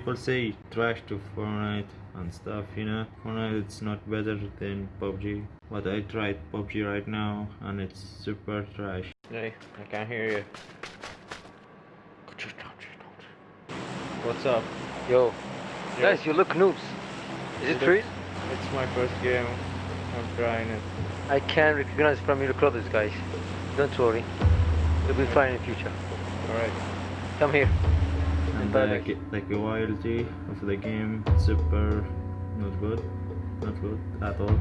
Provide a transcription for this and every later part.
people say trash to Fortnite and stuff, you know. Fortnite it's not better than PUBG. But I tried PUBG right now and it's super trash. Hey, I can't hear you. What's up? Yo, Yo. guys, you look noobs. Is it true? It's my first game. I'm trying it. I can't recognize from your clothes, guys. Don't worry. You'll be fine in the future. Alright. Come here. And like, the quality of the game, super not good, not good at all.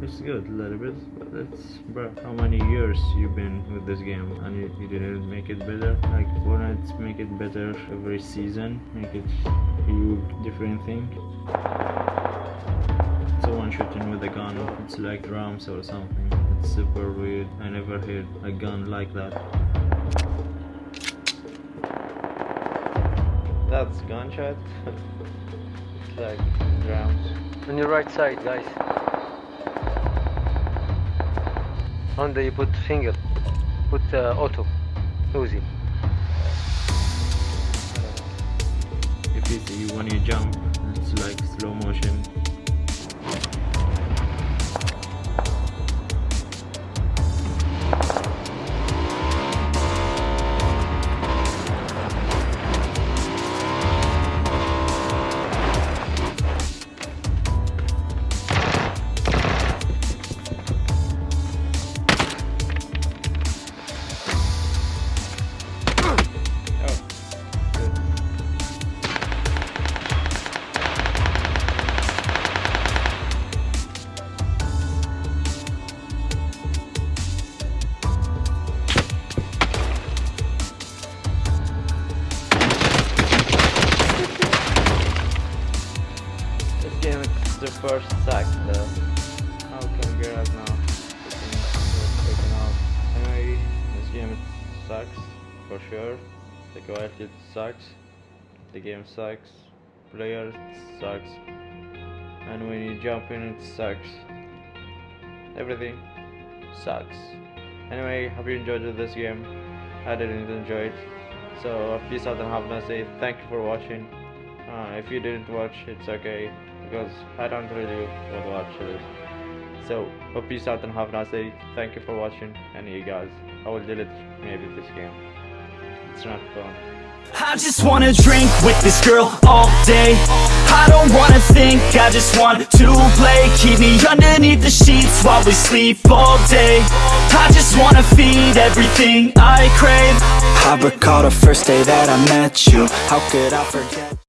It's good a little bit, but it's bro. How many years you've been with this game and you, you didn't make it better? Like Fortnite make it better every season, make it you different thing. Someone shooting with a gun, it's like drums or something. It's super weird. I never heard a gun like that. That's gunshot. like drums. On your right side, guys. On the you put finger. Put uh, auto. Uzi. If you see when you jump, it's like slow motion. The first sack though. How can we get out now? Taken. Anyway, this game sucks for sure. The quality sucks. The game sucks. Player sucks. And when you jump in it sucks. Everything sucks. Anyway, hope you enjoyed this game. I didn't enjoy it. So peace out and have a nice day. Thank you for watching. Uh, if you didn't watch, it's okay because I don't really want to watch this. So, but peace out and have a nice day. Thank you for watching, and you guys, I will delete maybe this game. It's not fun. I just wanna drink with this girl all day I don't wanna think, I just want to play Keep me underneath the sheets while we sleep all day I just wanna feed everything I crave I recall the first day that I met you How could I forget